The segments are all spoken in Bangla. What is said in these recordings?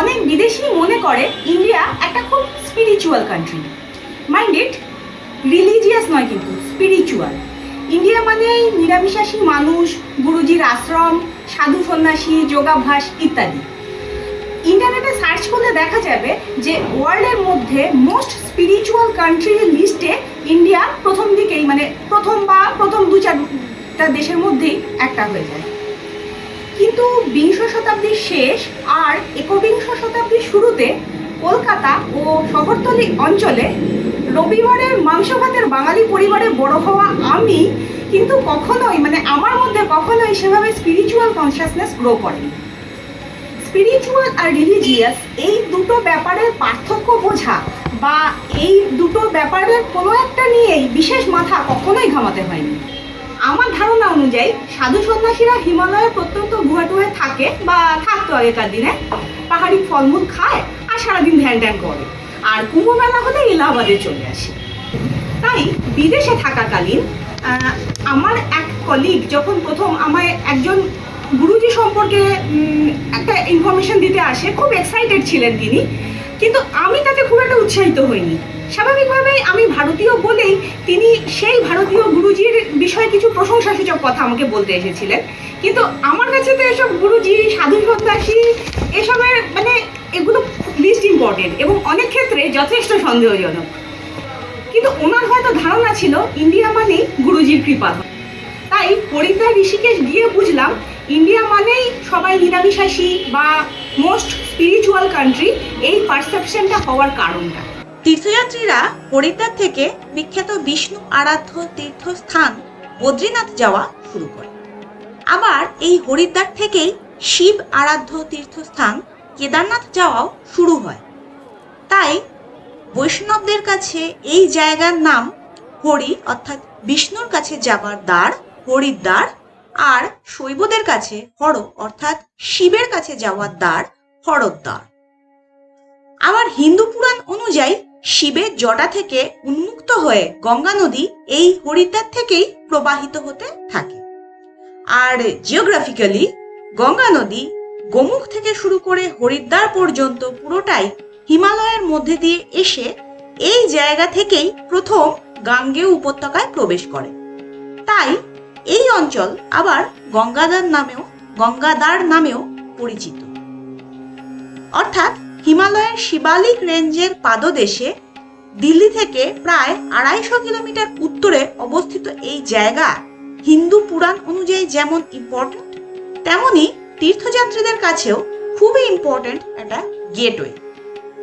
অনেক বিদেশি মনে করে ইন্ডিয়া একটা খুব স্পিরিচুয়াল কান্ট্রি মাইন্ডেড রিলিজিয়াস নয় কিন্তু স্পিরিচুয়াল ইন্ডিয়া মানে নিরামিষাসী মানুষ, গুরুজির আশ্রম, সাধু সন্ন্যাসী, যোগাভ্যাস ইত্যাদি। ইন্টারনেটে সার্চ করলে দেখা যাবে যে ওয়ার্ল্ডের মধ্যে মোস্ট স্পিরিচুয়াল কান্ট্রির লিস্টে ইন্ডিয়া প্রথম দিকেই মানে প্রথম বা প্রথম দু চারটা দেশের মধ্যেই একটা হয়ে যায়। কিন্তু বিংশ শতাব্দীর শেষ আর একবিংশ শতাব্দীর শুরুতে কলকাতা ও শহরতলি অঞ্চলে রবিবারের মাংস ভাতের বাঙালি পরিবারে বড় হওয়া আমি কিন্তু কখনোই মানে আমার মধ্যে কখনোই সেভাবে স্পিরিচুয়াল কনসিয়াসনেস গ্রো করেনি। স্পিরিচুয়াল আর রিলিজিয়াস এই দুটো ব্যাপারের পার্থক্য বোঝা বা এই দুটো ব্যাপারের কোনো একটা নিয়েই বিশেষ মাথা কখনোই ঘামাতে হয়নি। আমার ধারণা অনুযায়ী সাধু সন্ন্যাসীরা হিমালয়ের প্রত্যন্ত গুহা টুহে থাকে বা থাকতো আগেকার দিনে। পাহাড়ি ফলমূল খায় আর সারাদিন ধ্যান ধ্যান করে। আর কুম্ভ মেলা হলে এলাহাবাদে চলে আসে। তাই বিদেশে থাকাকালীন আমার এক কলিগ যখন প্রথম আমায় একজন গুরুজি সম্পর্কে একটা ইনফরমেশন দিতে আসে, খুব এক্সাইটেড ছিলেন তিনি। কিন্তু আমি তাতে খুব একটা উৎসাহিত হইনি। স্বাভাবিকভাবেই আমি ভারতীয় বলেই তিনি সেই ভারতীয় গুরুজির বিষয়ে কিছু প্রশংসাসূচক কথা আমাকে বলতে এসেছিলেন। কিন্তু আমার কাছে তো এসব গুরুজি সাধু সন্ন্যাসী এসবের মানে এগুলো লিস্ট ইম্পর্টেন্ট এবং অনেক ক্ষেত্রে যথেষ্ট সন্দেহজনক। কিন্তু ওনার হয়তো ধারণা ছিল, ইন্ডিয়া মানেই গুরুজির কৃপা। তাই হরিদ্বার ঋষিকেশ গিয়ে বুঝলাম, ইন্ডিয়া মানেই সবাই নিরামিষাসী বা মোস্ট স্পিরিচুয়াল কান্ট্রি এই পারসেপশনটা হওয়ার কারণটা। তীর্থযাত্রীরা হরিদ্বার থেকে বিখ্যাত বিষ্ণু আরাধ্য তীর্থস্থান বদ্রীনাথ যাওয়া শুরু করে। আবার এই হরিদ্বার থেকেই শিব আরাধ্য তীর্থস্থান কেদারনাথ যাওয়াও শুরু হয়। তাই বৈষ্ণবদের কাছে এই জায়গার নাম হরি, অর্থাৎ বিষ্ণুর কাছে যাবার দ্বার হরিদ্বার আর শৈবদের কাছে হর, অর্থাৎ শিবের কাছে যাওয়ার দ্বার, হরদ্বার। আবার হিন্দু পুরাণ অনুযায়ী শিবের জটা থেকে উন্মুক্ত হয়ে গঙ্গা নদী এই হরিদ্বার থেকেই প্রবাহিত হতে থাকে। আর জিওগ্রাফিক্যালি গঙ্গা নদী গোমুখ থেকে শুরু করে হরিদ্বার পর্যন্ত পুরোটাই হিমালয়ের মধ্যে দিয়ে এসে এই জায়গা থেকেই প্রথম গাঙ্গেয় উপত্যকায় প্রবেশ করে। তাই এই অঞ্চল আবার গঙ্গাদার নামেও গঙ্গাদার নামেও পরিচিত। অর্থাৎ হিমালয়ের শিবালিক রেঞ্জের পাদদেশে দিল্লি থেকে প্রায় আড়াইশো কিলোমিটার উত্তরে অবস্থিত এই জায়গা হিন্দু পুরাণ অনুযায়ী যেমন ইম্পর্ট্যান্ট তেমনি তীর্থযাত্রীদের কাছেও খুবই ইম্পর্ট্যান্ট একটা গেটওয়ে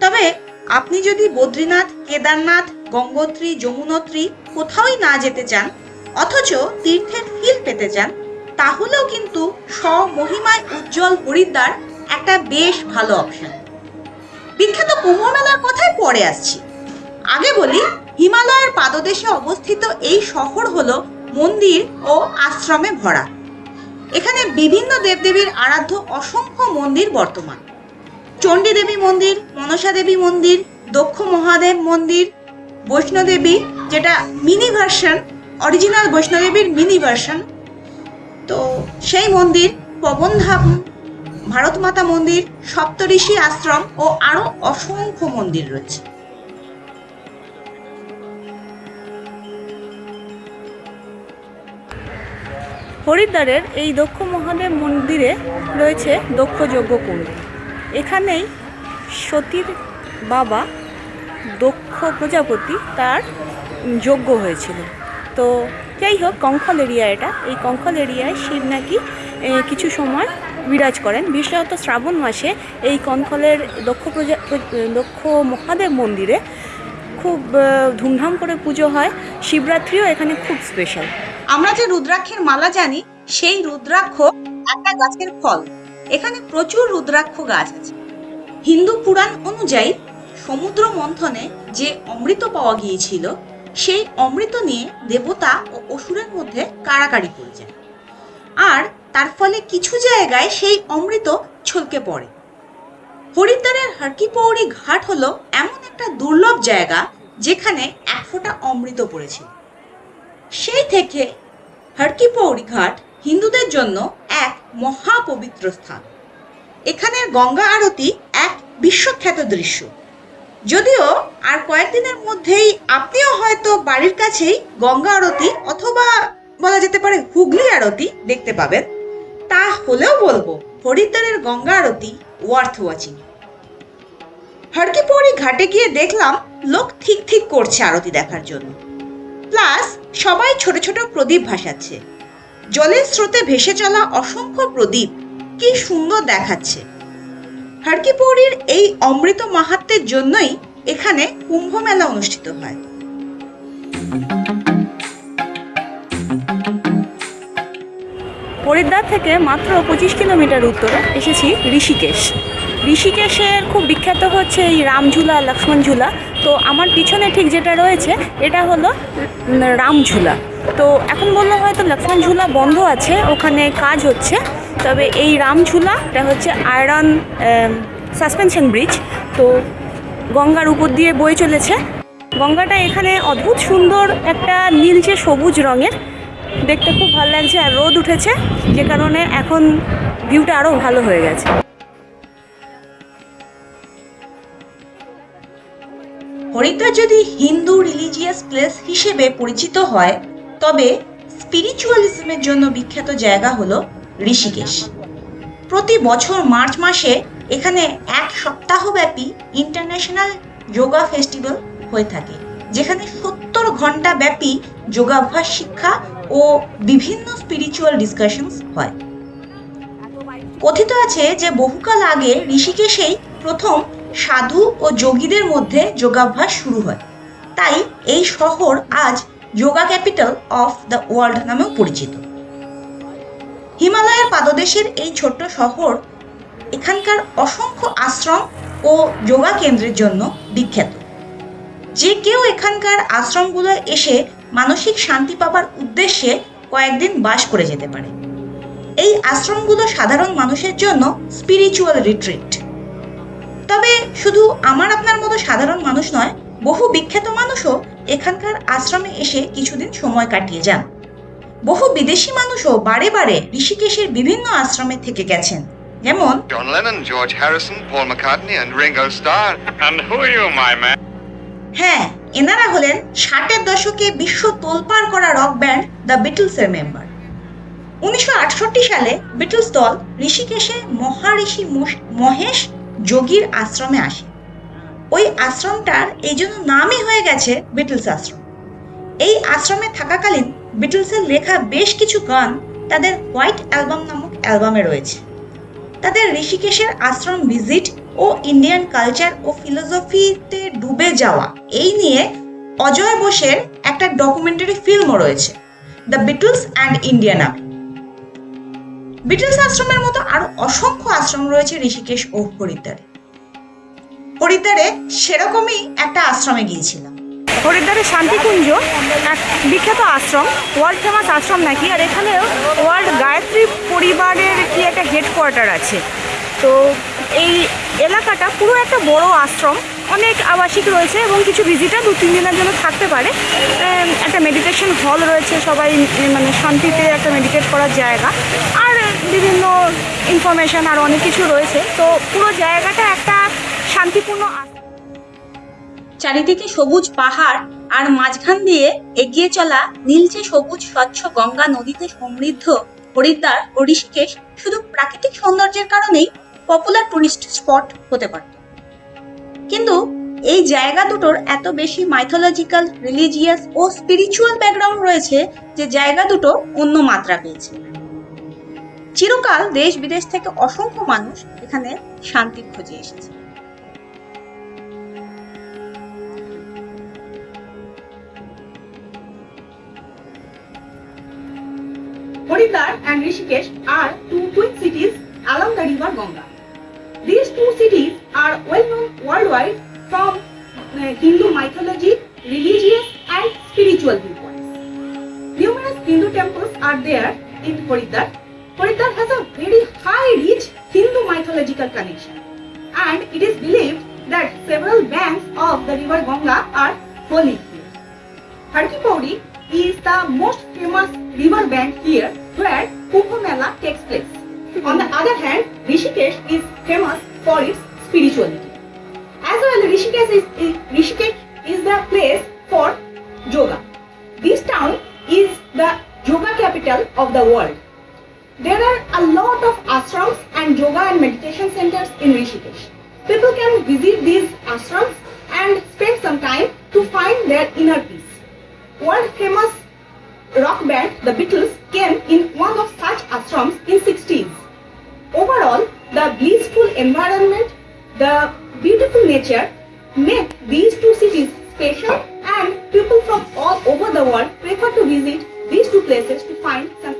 তবে আপনি যদি বদ্রীনাথ, কেদারনাথ, গঙ্গোত্রী, যমুনোত্রী কোথাওই না যেতে চান, অথচ তীর্থের ফিল পেতে চান, তাহলেও কিন্তু স্বমহিমায় উজ্জ্বল হরিদ্বার একটা বেশ ভালো অপশন বিখ্যাত কুম্ভ মেলার কথায় পরে আসছি। আগে বলি, হিমালয়ের পাদদেশে অবস্থিত এই শহর হলো মন্দির ও আশ্রমে ভরা। এখানে বিভিন্ন দেবদেবীর আরাধ্য অসংখ্য মন্দির বর্তমান। চণ্ডী দেবী মন্দির মনসা দেবী মন্দির, দক্ষ মহাদেব মন্দির, বৈষ্ণোদেবী, যেটা মিনি ভার্সন অরিজিনাল বৈষ্ণোদেবীর মিনি ভার্সন তো সেই মন্দির পবনধাম ভারত মাতা মন্দির, সপ্তঋষি আশ্রম ও আরও অসংখ্য মন্দির রয়েছে। হরিদ্বারের এই দক্ষ মহাদেব মন্দিরে রয়েছে দক্ষ যজ্ঞ কুণ্ড। এখানেই সতীর বাবা দক্ষ প্রজাপতি তার যজ্ঞ হয়েছিল। তো যাই হোক, কঙ্খল এরিয়া এটা। এই কঙ্খল এরিয়ায় শিব নাকি কিছু সময় বিরাজ করেন। বিশেষত শ্রাবণ মাসে এই কঙ্খলের দক্ষ প্রজা দক্ষ মহাদেব মন্দিরে খুব ধুমধাম করে পুজো হয়। শিবরাত্রিও এখানে খুব স্পেশাল আমরা যে রুদ্রাক্ষের মালা জানি, সেই রুদ্রাক্ষ একটা গাছের ফল। এখানে প্রচুর রুদ্রাক্ষ গাছ আছে। হিন্দু পুরাণ অনুযায়ী সমুদ্র মন্থনে যে অমৃত পাওয়া গিয়েছিল, সেই অমৃত নিয়ে দেবতা ও অসুরের মধ্যে কাড়াকাড়ি পড়ে যায় আর তার ফলে কিছু জায়গায় সেই অমৃত ছলকে পড়ে। হরিদ্বারের হরকিপৌড়ি ঘাট হলো এমন একটা দুর্লভ জায়গা যেখানে এক ফোঁটা অমৃত পড়েছিল। সেই থেকে হরকিপৌড়ি ঘাট হিন্দুদের জন্য এক মহাপবিত্র স্থান। এখানের গঙ্গা আরতি এক বিশ্বখ্যাত দৃশ্য। যদিও আর কয়েকদিনের মধ্যেই আপনিও হয়তো বাড়ির কাছেই গঙ্গা আরতি অথবা বলা যেতে পারে হুগলি আরতি দেখতে পাবেন। তা হলেও বলব হরিদ্বারের গঙ্গা আরতি ওয়ার্থ ওয়াচিং হরকিপৌড়ি ঘাটে গিয়ে দেখলাম লোক ঠিক ঠিক করছে আরতি দেখার জন্য। প্লাস সবাই ছোট ছোট প্রদীপ ভাসাচ্ছে। জলের স্রোতে ভেসে চলা অসংখ্য প্রদীপ কি সুন্দর দেখাচ্ছে। হরকিপৌড়ির এই অমৃত মাহাত্মের জন্যই এখানে কুম্ভ মেলা অনুষ্ঠিত হয়। হরিদ্বার থেকে মাত্র পঁচিশ কিলোমিটার উত্তরে এসেছি ঋষিকেশ। ঋষিকেশের খুব বিখ্যাত হচ্ছে এই রামঝুলা লক্ষ্মণ ঝুলা তো আমার পিছনে ঠিক যেটা রয়েছে, এটা হলো রামঝুলা। তো এখন বললে হয়তো লক্ষ্মণ ঝুলা বন্ধ আছে, ওখানে কাজ হচ্ছে, তবে এই রামঝুলা, এটা হচ্ছে আয়রন সাসপেনশন ব্রিজ। তো গঙ্গার উপর দিয়ে বয়ে চলেছে। গঙ্গাটা এখানে অদ্ভুত সুন্দর একটা নীলচে সবুজ রঙের, দেখতে খুব ভালো লাগছে, আর রোদ উঠেছে, যে কারণে এখন ভিউটা আরও ভালো হয়ে গেছে। হরিদ্বার যদি হিন্দু রিলিজিয়াস প্লেস হিসেবে পরিচিত হয়, তবে স্পিরিচুয়ালিজমের জন্য বিখ্যাত জায়গা হলো ঋষিকেশ। প্রতি বছর মার্চ মাসে এখানে এক সপ্তাহব্যাপী ইন্টারন্যাশনাল যোগা ফেস্টিভ্যাল হয়ে থাকে, যেখানে সত্তর ঘণ্টা ব্যাপী যোগাভ্যাস শিক্ষা ও বিভিন্ন স্পিরিচুয়াল ডিসকাশনস হয়। কথিত আছে যে বহুকাল আগে ঋষিকেশেই প্রথম সাধু ও যোগীদের মধ্যে যোগাভ্যাস শুরু হয়। তাই এই শহর আজ yoga capital of the world নামেও পরিচিত। হিমালয়ের পাদদেশের এই ছোট্ট শহর এখানকার অসংখ্য আশ্রম ও যোগা কেন্দ্রের জন্য বিখ্যাত। যে কেউ এখানকার আশ্রমগুলো এসে মানসিক শান্তি পাবার উদ্দেশ্যে কয়েকদিন বাস করে যেতে পারে। এই আশ্রমগুলো সাধারণ মানুষের জন্য স্পিরিচুয়াল রিট্রিট শুধু আমার আপনার মতো সাধারণ মানুষ নয় বহু বিখ্যাত মানুষও এখানকার আশ্রমে এসে কিছুদিন সময় কাটিয়ে যান বহু বিদেশি মানুষও বারে বারে ঋষিকেশের বিভিন্ন আশ্রমে থেকে গেছেন যেমন John Lennon, George Harrison, Paul McCartney, and Ringo Starr. And who are you, my man? হ্যাঁ এনারা হলেন ষাটের দশকে বিশ্ব তোলপাড় করা রক ব্যান্ড দ্য বিটলসের মেম্বার উনিশশো আটষট্টি সালে বিটলস দল ঋষিকেশে মহারিষি মহেশ যোগীর আশ্রমে আসে। ওই আশ্রমটার এই জন্য নামই হয়ে গেছে বিটলস আশ্রম। এই আশ্রমে থাকাকালীন বিটলসের লেখা বেশ কিছু গান তাদের হোয়াইট অ্যালবাম নামক অ্যালবামে রয়েছে। তাদের ঋষিকেশের আশ্রম ভিজিট ও ইন্ডিয়ান কালচার ও ফিলোসফিতে ডুবে যাওয়া, এই নিয়ে অজয় বোসের একটা ডকুমেন্টারি ফিল্মও রয়েছে, দ্য বিটলস অ্যান্ড ইন্ডিয়া নামে। বিটলস আশ্রমের মতো আরও অসংখ্য আশ্রম রয়েছে ঋষিকেশ ও হরিদ্বারে। হরিদ্বারে সেরকমই একটা আশ্রমে গিয়েছিলাম। হরিদ্বারের শান্তিকুঞ্জ, এক বিখ্যাত আশ্রম ওয়ার্ল্ড ফেমাস আশ্রম নাকি? আর এখানেও ওয়ার্ল্ড গায়ত্রী পরিবারের কি একটা হেডকোয়ার্টার আছে। তো এই এলাকাটা পুরো একটা বড় আশ্রম। অনেক আবাসিক রয়েছে এবং কিছু ভিজিটার দু, তিন দিনের জন্য থাকতে পারে। একটা মেডিটেশন হল রয়েছে, সবাই মানে শান্তিতে একটা মেডিটেট করার জায়গা। আর বিভিন্ন ইনফরমেশন আর অনেক কিছু রয়েছে। তো পুরো জায়গাটা একটা শান্তিপূর্ণ চারিদিকে সবুজ পাহাড় আর মাঝখান দিয়ে এগিয়ে চলা নীলচে সবুজ স্বচ্ছ গঙ্গা নদীতে সমৃদ্ধ হরিদ্বার ও ঋষিকেশ শুধু প্রাকৃতিক সৌন্দর্যের কারণেই পপুলার টুরিস্ট স্পট হতে পারত। এই জায়গা দুটোর এত বেশি মাইথোলজিক্যাল রিলিজিয়াস ও স্পিরিচুয়াল ব্যাকগ্রাউন্ড রয়েছে যে জায়গা দুটো অন্য মাত্রা পেয়েছে চিরকাল দেশ বিদেশ থেকে অসংখ্য মানুষ এখানে শান্তির খোঁজে এসেছে Haridwar and Rishikesh are two twin cities along the river Ganga. These two cities are well known worldwide from Hindu mythology, religious and spiritual viewpoints. Numerous Hindu temples are there in Haridwar. Haridwar has a very high rich Hindu mythological connection and it is believed that several banks of the river Ganga are holy here. Harkipauri is the most famous river bank here where Kumbh Mela takes place. On the other hand, Rishikesh is famous for its spirituality. As well, Rishikesh is, is Rishikesh is the place for yoga. This town is the yoga capital of the world. There are a lot of ashrams and yoga and meditation centers in Rishikesh. People can visit these ashrams and spend some time to find their inner peace. World famous rock band The Beatles came in one of such ashrams in 60s. Overall, the blissful environment, the nature make these two cities special and people from all over the world prefer to visit these two places to find some